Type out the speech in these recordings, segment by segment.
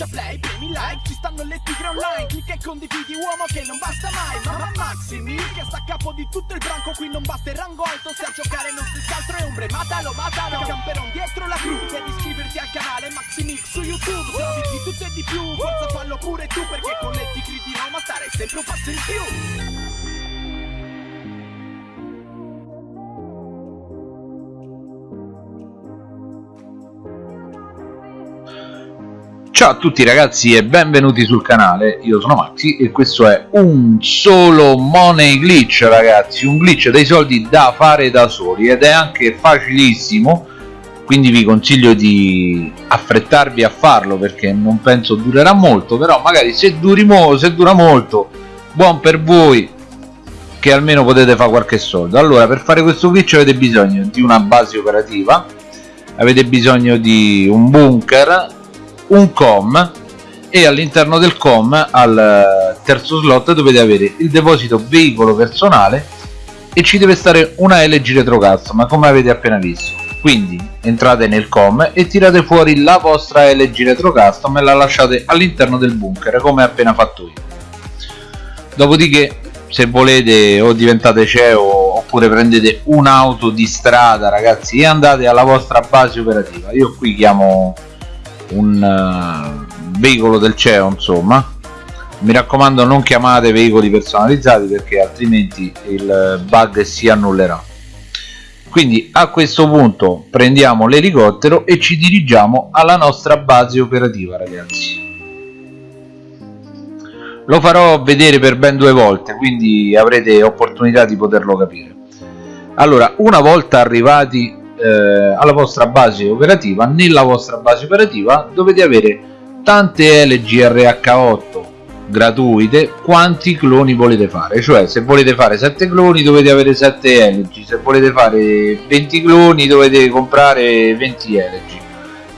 schiaccia play, premi like Ci stanno le tigre online Clicca e condividi uomo che non basta mai Mamma Maximi che sta a capo di tutto il branco Qui non basta il rango alto Se a giocare non si altro è ombre Matalo, matalo Camperon dietro la crew Devi iscriverti al canale Maximix su YouTube Se di tutto e di più Forza fallo pure tu Perché con le tigre di Roma stare sempre un passo in più Ciao a tutti ragazzi e benvenuti sul canale, io sono Maxi e questo è un solo money glitch ragazzi, un glitch dei soldi da fare da soli ed è anche facilissimo. Quindi vi consiglio di affrettarvi a farlo perché non penso durerà molto però magari se, duri se dura molto buon per voi che almeno potete fare qualche soldo. Allora per fare questo glitch avete bisogno di una base operativa avete bisogno di un bunker un com e all'interno del com al eh, terzo slot dovete avere il deposito veicolo personale e ci deve stare una LG retro custom come avete appena visto. Quindi entrate nel com e tirate fuori la vostra LG retro custom e la lasciate all'interno del bunker come appena fatto io. Dopodiché se volete o diventate CEO oppure prendete un'auto di strada ragazzi e andate alla vostra base operativa. Io qui chiamo un uh, veicolo del CEO insomma. Mi raccomando non chiamate veicoli personalizzati perché altrimenti il bug si annullerà. Quindi a questo punto prendiamo l'elicottero e ci dirigiamo alla nostra base operativa ragazzi. Lo farò vedere per ben due volte quindi avrete opportunità di poterlo capire. Allora una volta arrivati eh, alla vostra base operativa nella vostra base operativa dovete avere tante LGRH8 gratuite quanti cloni volete fare? Cioè se volete fare 7 cloni dovete avere 7 LG se volete fare 20 cloni dovete comprare 20 LG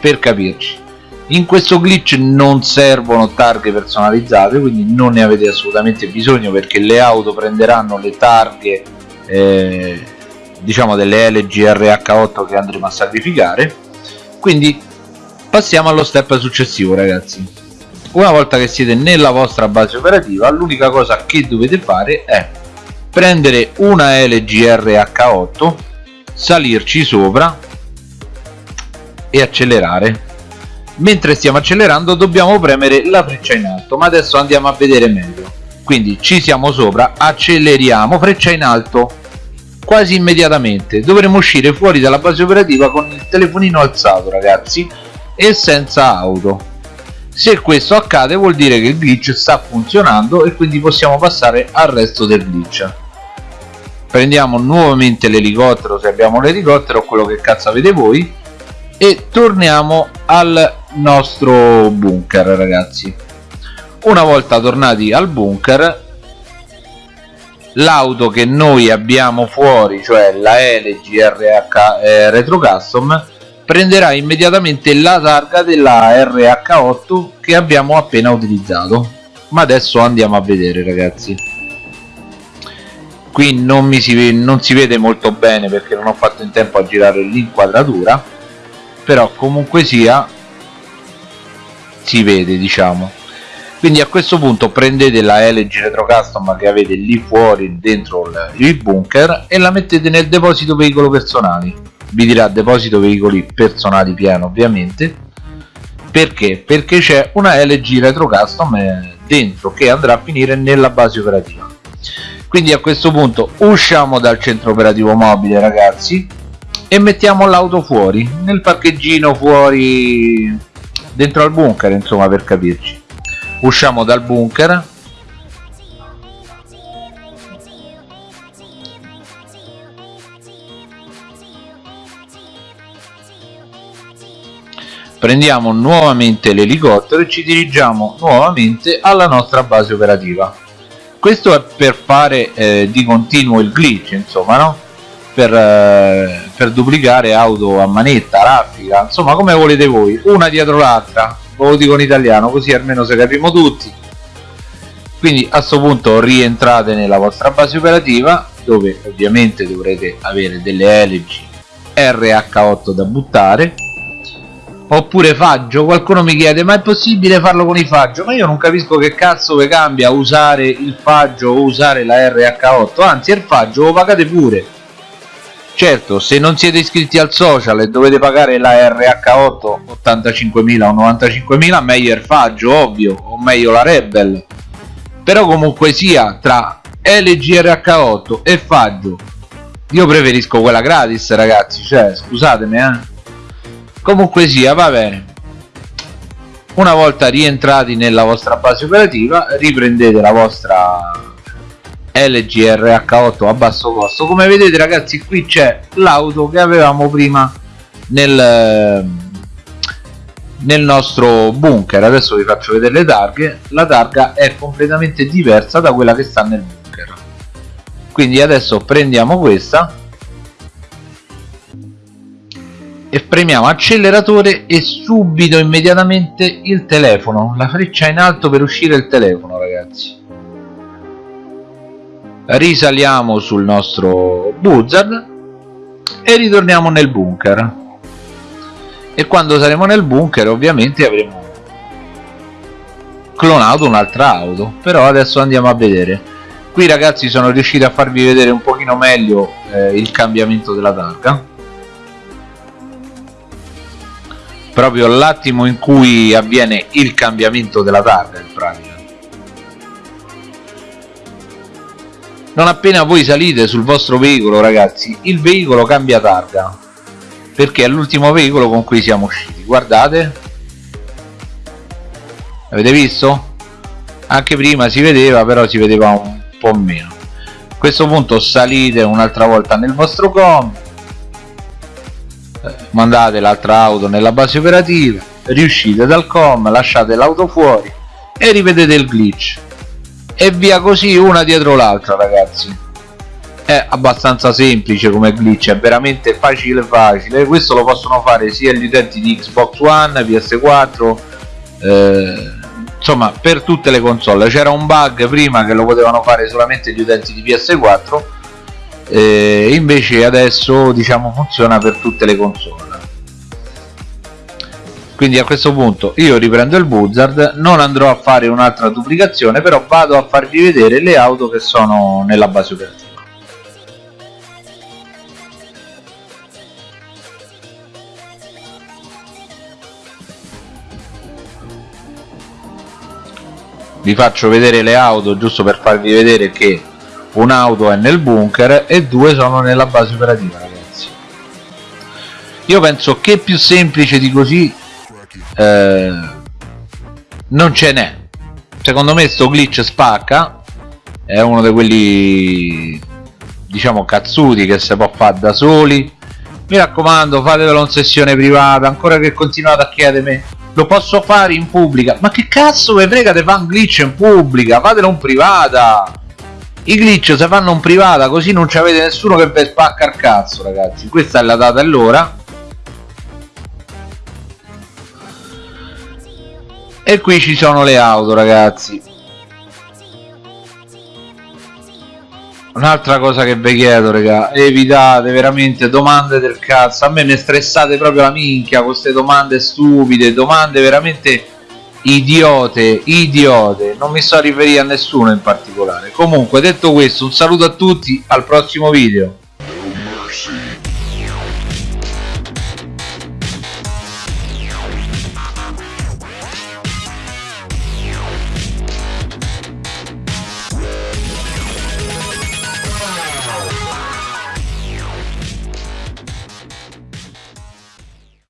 per capirci. In questo glitch non servono targhe personalizzate quindi non ne avete assolutamente bisogno perché le auto prenderanno le targhe eh, diciamo delle LGRH8 che andremo a sacrificare. Quindi passiamo allo step successivo ragazzi. Una volta che siete nella vostra base operativa l'unica cosa che dovete fare è prendere una LGRH8 salirci sopra e accelerare. Mentre stiamo accelerando dobbiamo premere la freccia in alto ma adesso andiamo a vedere meglio. Quindi ci siamo sopra acceleriamo freccia in alto quasi immediatamente. Dovremo uscire fuori dalla base operativa con il telefonino alzato ragazzi e senza auto. Se questo accade vuol dire che il glitch sta funzionando e quindi possiamo passare al resto del glitch. Prendiamo nuovamente l'elicottero se abbiamo l'elicottero o quello che cazzo avete voi e torniamo al nostro bunker ragazzi. Una volta tornati al bunker l'auto che noi abbiamo fuori cioè la LG RH eh, Retro Custom prenderà immediatamente la targa della RH8 che abbiamo appena utilizzato. Ma adesso andiamo a vedere ragazzi. Qui non, mi si, non si vede molto bene perché non ho fatto in tempo a girare l'inquadratura però comunque sia si vede diciamo quindi a questo punto prendete la LG Retro Custom che avete lì fuori dentro il bunker e la mettete nel deposito veicolo personali. Vi dirà deposito veicoli personali pieno ovviamente. Perché? perché c'è una LG Retro Custom eh, dentro che andrà a finire nella base operativa. Quindi a questo punto usciamo dal centro operativo mobile ragazzi e mettiamo l'auto fuori nel parcheggino fuori dentro al bunker insomma per capirci usciamo dal bunker. Prendiamo nuovamente l'elicottero e ci dirigiamo nuovamente alla nostra base operativa. Questo è per fare eh, di continuo il glitch insomma no? per, eh, per duplicare auto a manetta, raffica, insomma come volete voi, una dietro l'altra ve lo dico in italiano così almeno se capiamo tutti. Quindi a questo punto rientrate nella vostra base operativa dove ovviamente dovrete avere delle LG RH8 da buttare. Oppure faggio qualcuno mi chiede ma è possibile farlo con i faggio? Ma io non capisco che cazzo vi cambia usare il faggio o usare la RH8 anzi il faggio lo pagate pure certo se non siete iscritti al social e dovete pagare la RH8 85.000 o 95.000 meglio il faggio ovvio o meglio la Rebel. Però comunque sia tra LG RH8 e faggio io preferisco quella gratis ragazzi cioè scusatemi eh. Comunque sia va bene. Una volta rientrati nella vostra base operativa riprendete la vostra LG RH8 a basso costo come vedete ragazzi qui c'è l'auto che avevamo prima nel, nel nostro bunker. Adesso vi faccio vedere le targhe. La targa è completamente diversa da quella che sta nel bunker. Quindi adesso prendiamo questa e premiamo acceleratore e subito immediatamente il telefono. La freccia in alto per uscire il telefono ragazzi risaliamo sul nostro buzzard e ritorniamo nel bunker. E quando saremo nel bunker ovviamente avremo clonato un'altra auto. Però adesso andiamo a vedere. Qui ragazzi sono riuscito a farvi vedere un pochino meglio eh, il cambiamento della targa. Proprio l'attimo in cui avviene il cambiamento della targa in pratica non appena voi salite sul vostro veicolo ragazzi il veicolo cambia targa. Perché è l'ultimo veicolo con cui siamo usciti. Guardate. Avete visto? anche prima si vedeva però si vedeva un po' meno. A questo punto salite un'altra volta nel vostro com. Mandate l'altra auto nella base operativa riuscite dal com lasciate l'auto fuori e rivedete il glitch e via così una dietro l'altra ragazzi. È abbastanza semplice come glitch è veramente facile facile. Questo lo possono fare sia gli utenti di Xbox One, PS4 eh, insomma per tutte le console. C'era un bug prima che lo potevano fare solamente gli utenti di PS4 eh, invece adesso diciamo funziona per tutte le console quindi a questo punto io riprendo il buzzard non andrò a fare un'altra duplicazione però vado a farvi vedere le auto che sono nella base operativa. Vi faccio vedere le auto giusto per farvi vedere che un'auto è nel bunker e due sono nella base operativa ragazzi. Io penso che più semplice di così eh, non ce n'è. Secondo me sto glitch spacca. È uno di quelli diciamo cazzuti che si può fare da soli. Mi raccomando fatevelo in sessione privata. Ancora che continuate a chiedermi lo posso fare in pubblica? Ma che cazzo vi frega di fare un glitch in pubblica? Fatelo in privata. I glitch si fanno in privata così non avete nessuno che vi spacca il cazzo ragazzi. Questa è la data e l'ora e qui ci sono le auto ragazzi. Un'altra cosa che vi chiedo raga evitate veramente domande del cazzo. A me ne stressate proprio la minchia con queste domande stupide domande veramente idiote idiote. Non mi sto a riferire a nessuno in particolare. Comunque detto questo un saluto a tutti al prossimo video